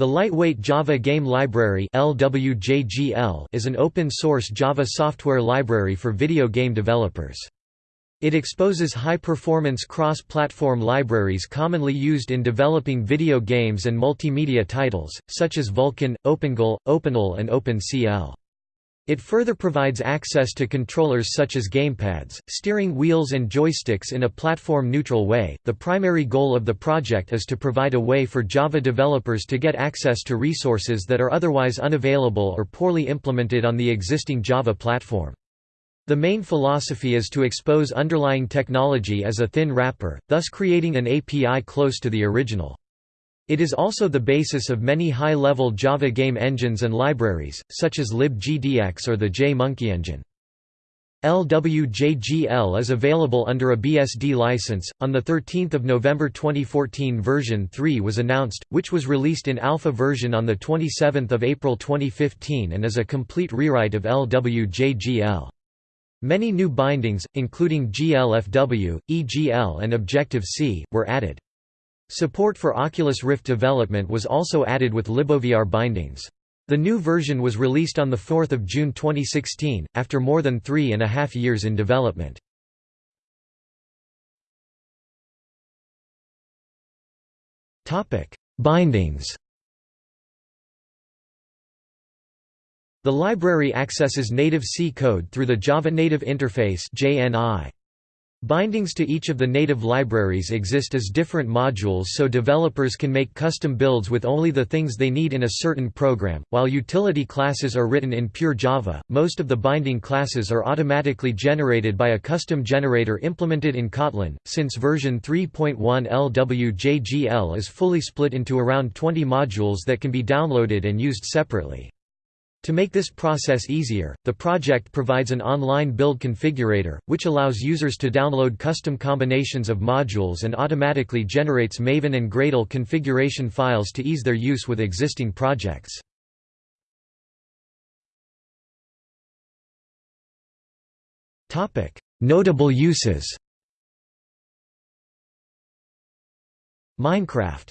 The Lightweight Java Game Library is an open-source Java software library for video game developers. It exposes high-performance cross-platform libraries commonly used in developing video games and multimedia titles, such as Vulkan, OpenGL, OpenAL and OpenCL. It further provides access to controllers such as gamepads, steering wheels, and joysticks in a platform neutral way. The primary goal of the project is to provide a way for Java developers to get access to resources that are otherwise unavailable or poorly implemented on the existing Java platform. The main philosophy is to expose underlying technology as a thin wrapper, thus creating an API close to the original. It is also the basis of many high-level Java game engines and libraries, such as libgdx or the JMonkey engine. LWJGL is available under a BSD license. On the 13th of November 2014, version 3 was announced, which was released in alpha version on the 27th of April 2015 and is a complete rewrite of LWJGL. Many new bindings, including GLFW, EGL and Objective-C, were added. Support for Oculus Rift development was also added with LibOVR bindings. The new version was released on 4 June 2016, after more than three and a half years in development. Bindings The library accesses native C code through the Java Native Interface JNI. Bindings to each of the native libraries exist as different modules so developers can make custom builds with only the things they need in a certain program. While utility classes are written in pure Java, most of the binding classes are automatically generated by a custom generator implemented in Kotlin. Since version 3.1 LWJGL is fully split into around 20 modules that can be downloaded and used separately. To make this process easier, the project provides an online build configurator, which allows users to download custom combinations of modules and automatically generates Maven and Gradle configuration files to ease their use with existing projects. Notable uses Minecraft